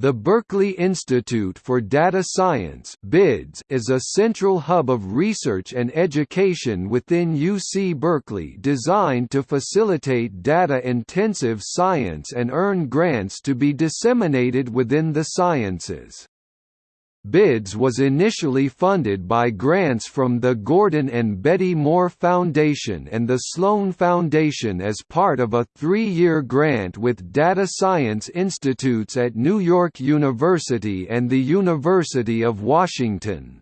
The Berkeley Institute for Data Science is a central hub of research and education within UC Berkeley designed to facilitate data-intensive science and earn grants to be disseminated within the sciences. BIDS was initially funded by grants from the Gordon and Betty Moore Foundation and the Sloan Foundation as part of a three-year grant with data science institutes at New York University and the University of Washington.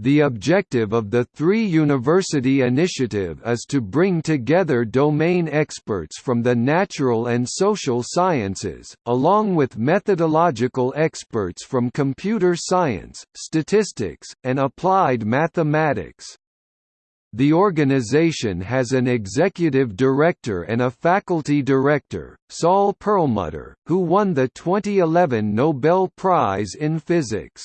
The objective of the three-university initiative is to bring together domain experts from the natural and social sciences, along with methodological experts from computer science, statistics, and applied mathematics. The organization has an executive director and a faculty director, Saul Perlmutter, who won the 2011 Nobel Prize in Physics.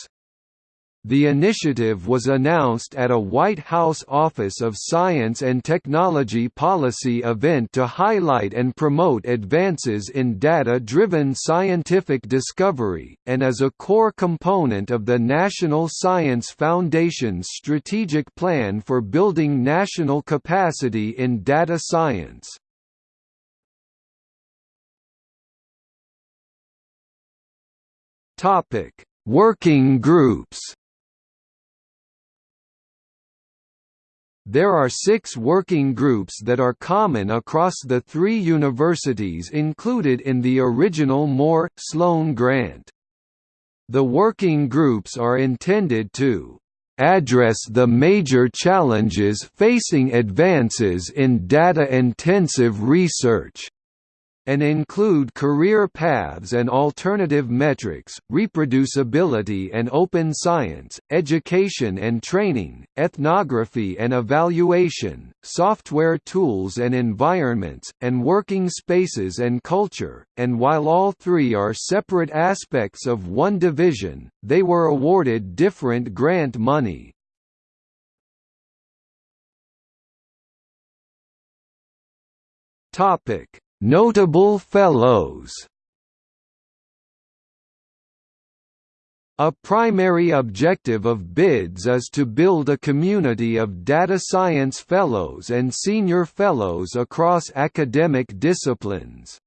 The initiative was announced at a White House Office of Science and Technology policy event to highlight and promote advances in data-driven scientific discovery, and as a core component of the National Science Foundation's strategic plan for building national capacity in data science. Working groups There are six working groups that are common across the three universities included in the original Moore-Sloan grant. The working groups are intended to address the major challenges facing advances in data-intensive research and include career paths and alternative metrics, reproducibility and open science, education and training, ethnography and evaluation, software tools and environments, and working spaces and culture, and while all three are separate aspects of one division, they were awarded different grant money. Topic Notable Fellows A primary objective of BIDS is to build a community of data science fellows and senior fellows across academic disciplines.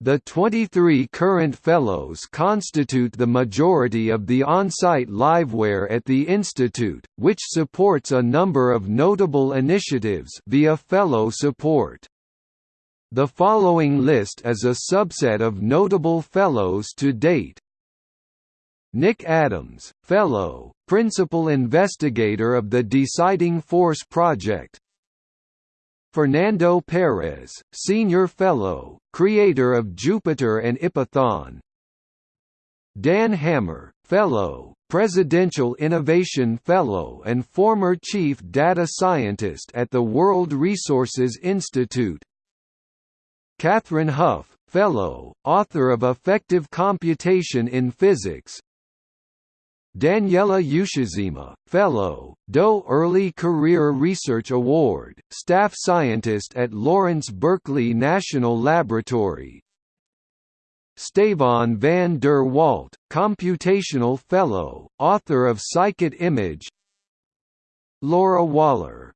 The 23 current fellows constitute the majority of the on-site liveware at the institute, which supports a number of notable initiatives via fellow support. The following list is a subset of notable Fellows to date. Nick Adams, Fellow, Principal Investigator of the Deciding Force Project. Fernando Perez, Senior Fellow, Creator of Jupyter and Ipython Dan Hammer, Fellow, Presidential Innovation Fellow and former Chief Data Scientist at the World Resources Institute Kathryn Huff, Fellow, author of Effective Computation in Physics. Daniela Ushizima, Fellow, DOE Early Career Research Award, Staff Scientist at Lawrence Berkeley National Laboratory. Stéfan van der Walt, Computational Fellow, author of Scikit-Image Laura Waller,